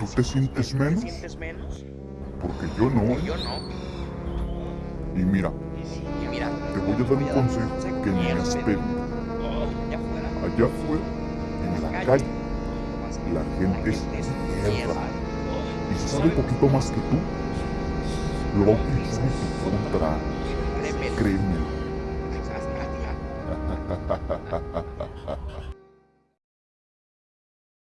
¿Tú te sientes menos? Porque yo no. Y mira. Te voy a dar un consejo que, me. Allá afuera, en la calle, la gente es mierda. Y si sabe poquito más que tú, lo va a utilizar en. Créeme.